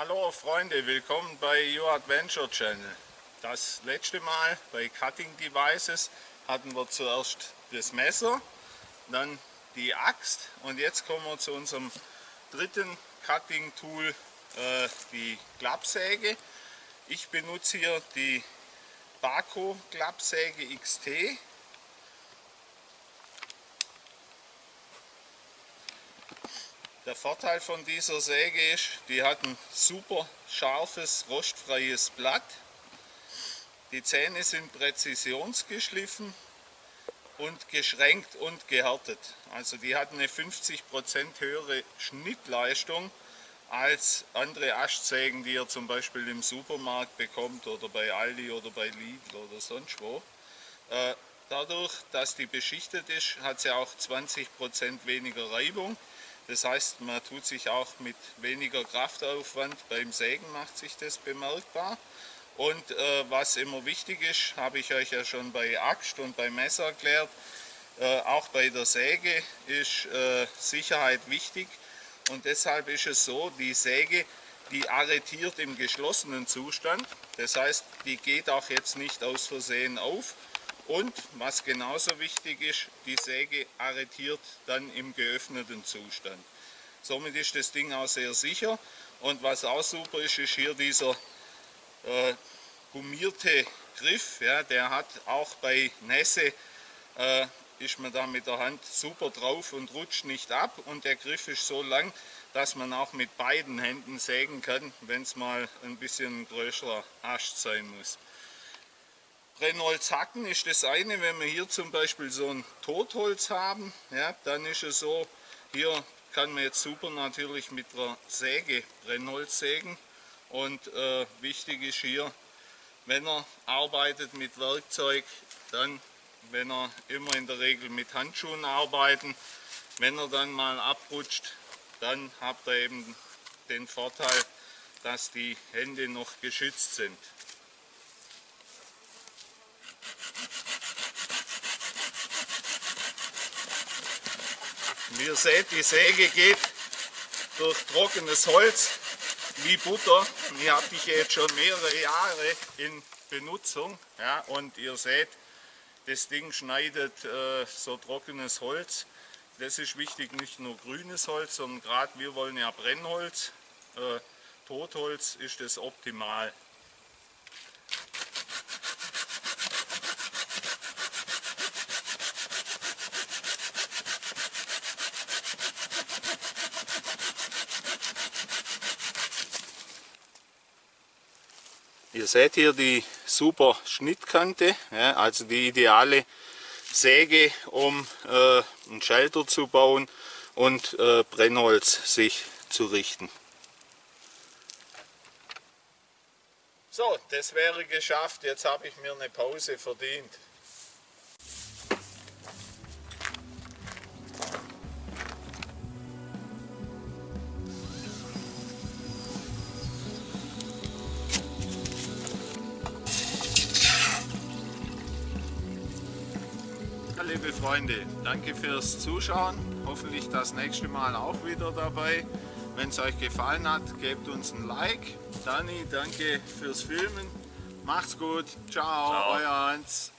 Hallo Freunde, willkommen bei Your Adventure Channel. Das letzte Mal bei Cutting Devices hatten wir zuerst das Messer, dann die Axt und jetzt kommen wir zu unserem dritten Cutting Tool, äh, die Klappsäge. Ich benutze hier die Baco Klappsäge XT Der Vorteil von dieser Säge ist, die hat ein super scharfes, rostfreies Blatt. Die Zähne sind präzisionsgeschliffen und geschränkt und gehärtet. Also die hat eine 50% höhere Schnittleistung als andere Aschsägen, die ihr zum Beispiel im Supermarkt bekommt oder bei Aldi oder bei Lidl oder sonst wo. Äh, dadurch, dass die beschichtet ist, hat sie auch 20% weniger Reibung. Das heißt, man tut sich auch mit weniger Kraftaufwand beim Sägen macht sich das bemerkbar. Und äh, was immer wichtig ist, habe ich euch ja schon bei Axt und bei Messer erklärt, äh, auch bei der Säge ist äh, Sicherheit wichtig. Und deshalb ist es so, die Säge, die arretiert im geschlossenen Zustand. Das heißt, die geht auch jetzt nicht aus Versehen auf, und was genauso wichtig ist, die Säge arretiert dann im geöffneten Zustand. Somit ist das Ding auch sehr sicher. Und was auch super ist, ist hier dieser äh, gummierte Griff. Ja, der hat auch bei Nässe, äh, ist man da mit der Hand super drauf und rutscht nicht ab. Und der Griff ist so lang, dass man auch mit beiden Händen sägen kann, wenn es mal ein bisschen größerer Ast sein muss. Brennholz hacken ist das eine, wenn wir hier zum Beispiel so ein Totholz haben, ja, dann ist es so, hier kann man jetzt super natürlich mit der Säge Brennholz sägen und äh, wichtig ist hier, wenn er arbeitet mit Werkzeug, dann, wenn er immer in der Regel mit Handschuhen arbeiten, wenn er dann mal abrutscht, dann habt ihr eben den Vorteil, dass die Hände noch geschützt sind. Wie ihr seht, die Säge geht durch trockenes Holz wie Butter. Die habe ich jetzt schon mehrere Jahre in Benutzung. Ja, und ihr seht, das Ding schneidet äh, so trockenes Holz. Das ist wichtig, nicht nur grünes Holz, sondern gerade wir wollen ja Brennholz. Äh, Totholz ist das optimal. Ihr seht hier die super Schnittkante, ja, also die ideale Säge, um äh, einen Schalter zu bauen und äh, Brennholz sich zu richten. So, das wäre geschafft. Jetzt habe ich mir eine Pause verdient. Liebe Freunde, danke fürs Zuschauen. Hoffentlich das nächste Mal auch wieder dabei. Wenn es euch gefallen hat, gebt uns ein Like. Dani, danke fürs Filmen. Macht's gut. Ciao, Ciao. euer Hans.